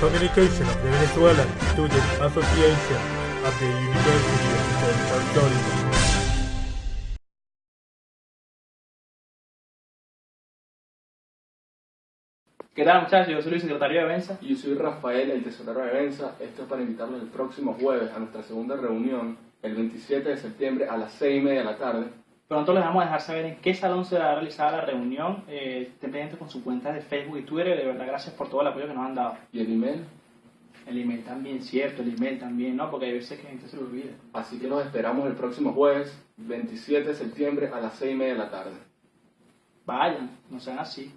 communication of the Venezuelan Student Association of the University of Central Florida. ¿Qué tal muchachos? Yo soy el secretario de Benza. Y yo soy Rafael, el tesorero de Benza. Esto es para invitarlos el próximo jueves a nuestra segunda reunión, el 27 de septiembre a las 6 y media de la tarde. Pronto les vamos a dejar saber en qué salón se va a realizar la reunión. Eh, estén pendientes con sus cuentas de Facebook y Twitter. De verdad, gracias por todo el apoyo que nos han dado. ¿Y el email? El email también, cierto, el email también, ¿no? Porque hay veces que la gente se lo olvida. Así que los esperamos el próximo jueves, 27 de septiembre a las 6 y media de la tarde. Vayan, no sean así.